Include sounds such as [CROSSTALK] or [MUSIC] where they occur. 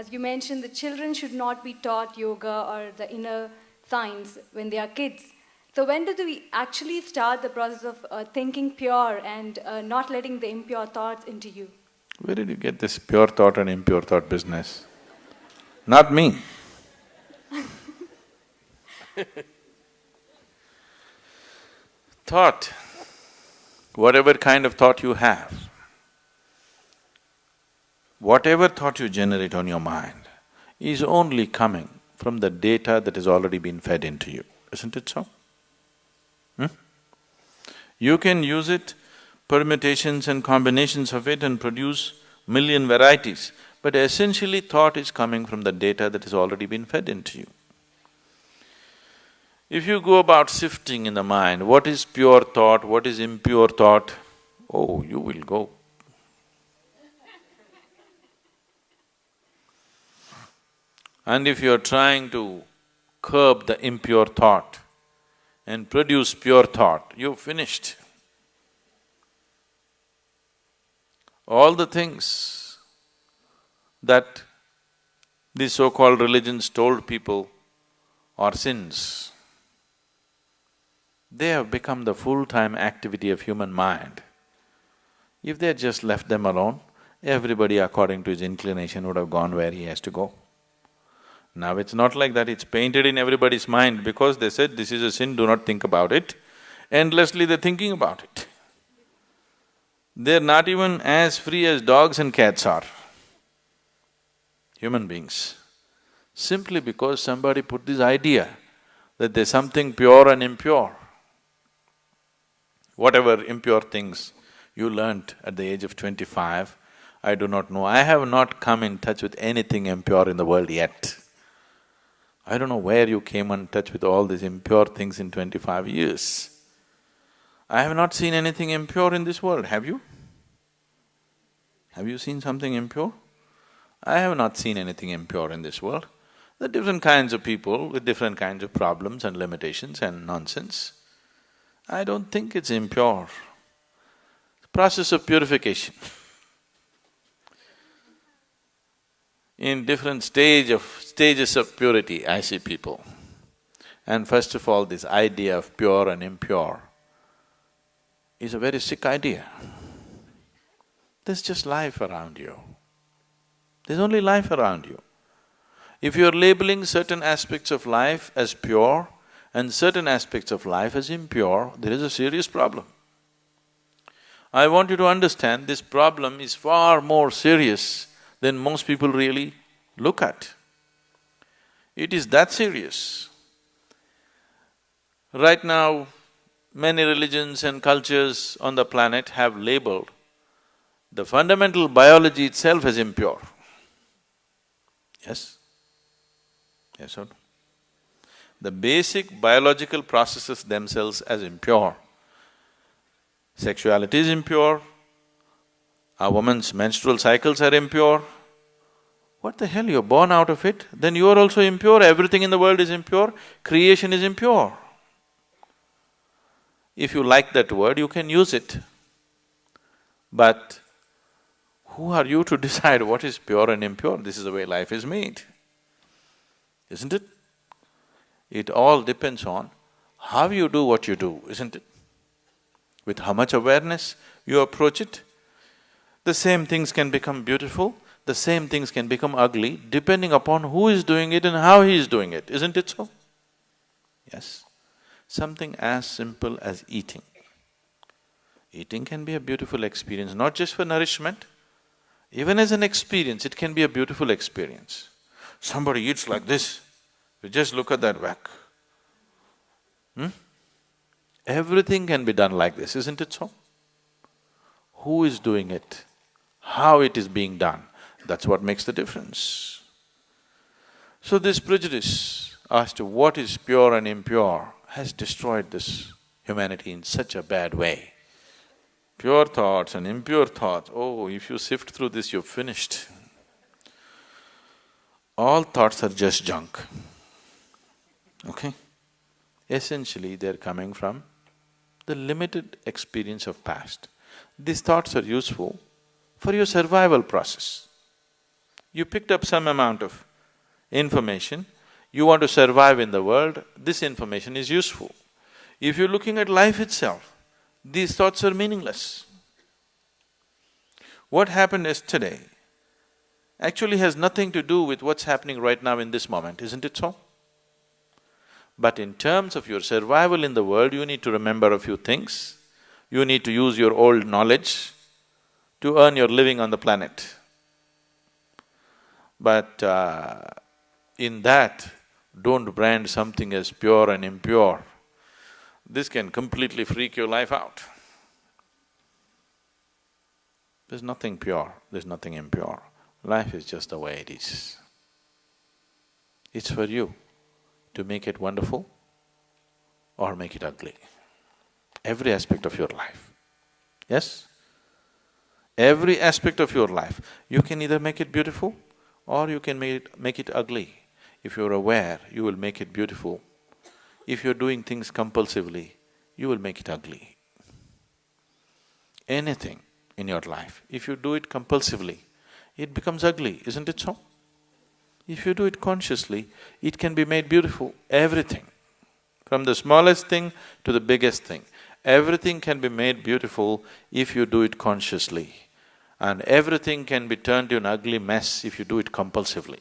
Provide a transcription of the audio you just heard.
as you mentioned, the children should not be taught yoga or the inner science when they are kids. So when do we actually start the process of uh, thinking pure and uh, not letting the impure thoughts into you? Where did you get this pure thought and impure thought business? Not me. [LAUGHS] thought, whatever kind of thought you have, whatever thought you generate on your mind is only coming from the data that has already been fed into you, isn't it so? Hmm? You can use it, permutations and combinations of it and produce million varieties, but essentially thought is coming from the data that has already been fed into you. If you go about sifting in the mind, what is pure thought, what is impure thought, oh, you will go And if you're trying to curb the impure thought and produce pure thought, you've finished. All the things that these so-called religions told people are sins, they have become the full-time activity of human mind. If they had just left them alone, everybody according to his inclination would have gone where he has to go. Now it's not like that, it's painted in everybody's mind because they said this is a sin, do not think about it. Endlessly they're thinking about it. They're not even as free as dogs and cats are, human beings. Simply because somebody put this idea that there's something pure and impure. Whatever impure things you learnt at the age of twenty-five, I do not know. I have not come in touch with anything impure in the world yet. I don't know where you came in touch with all these impure things in twenty-five years. I have not seen anything impure in this world, have you? Have you seen something impure? I have not seen anything impure in this world. There are different kinds of people with different kinds of problems and limitations and nonsense. I don't think it's impure. Process of purification. in different stage of… stages of purity, I see people. And first of all, this idea of pure and impure is a very sick idea. There's just life around you. There's only life around you. If you're labeling certain aspects of life as pure and certain aspects of life as impure, there is a serious problem. I want you to understand this problem is far more serious than most people really look at. It is that serious. Right now, many religions and cultures on the planet have labeled the fundamental biology itself as impure. Yes? Yes or no? The basic biological processes themselves as impure. Sexuality is impure, a woman's menstrual cycles are impure. What the hell, you're born out of it, then you are also impure, everything in the world is impure, creation is impure. If you like that word, you can use it. But who are you to [LAUGHS] decide what is pure and impure? This is the way life is made, isn't it? It all depends on how you do what you do, isn't it? With how much awareness you approach it, the same things can become beautiful, the same things can become ugly depending upon who is doing it and how he is doing it, isn't it so? Yes. Something as simple as eating. Eating can be a beautiful experience, not just for nourishment, even as an experience, it can be a beautiful experience. Somebody eats like this, you just look at that whack. Hmm? Everything can be done like this, isn't it so? Who is doing it? how it is being done, that's what makes the difference. So this prejudice as to what is pure and impure has destroyed this humanity in such a bad way. Pure thoughts and impure thoughts, oh, if you sift through this, you're finished. All thoughts are just junk, okay? Essentially, they're coming from the limited experience of past. These thoughts are useful for your survival process. You picked up some amount of information, you want to survive in the world, this information is useful. If you're looking at life itself, these thoughts are meaningless. What happened yesterday actually has nothing to do with what's happening right now in this moment, isn't it so? But in terms of your survival in the world, you need to remember a few things. You need to use your old knowledge to earn your living on the planet. But uh, in that, don't brand something as pure and impure. This can completely freak your life out. There's nothing pure, there's nothing impure. Life is just the way it is. It's for you to make it wonderful or make it ugly. Every aspect of your life. Yes? Every aspect of your life, you can either make it beautiful or you can make it, make it ugly. If you're aware, you will make it beautiful. If you're doing things compulsively, you will make it ugly. Anything in your life, if you do it compulsively, it becomes ugly, isn't it so? If you do it consciously, it can be made beautiful, everything. From the smallest thing to the biggest thing, everything can be made beautiful if you do it consciously. And everything can be turned to an ugly mess if you do it compulsively.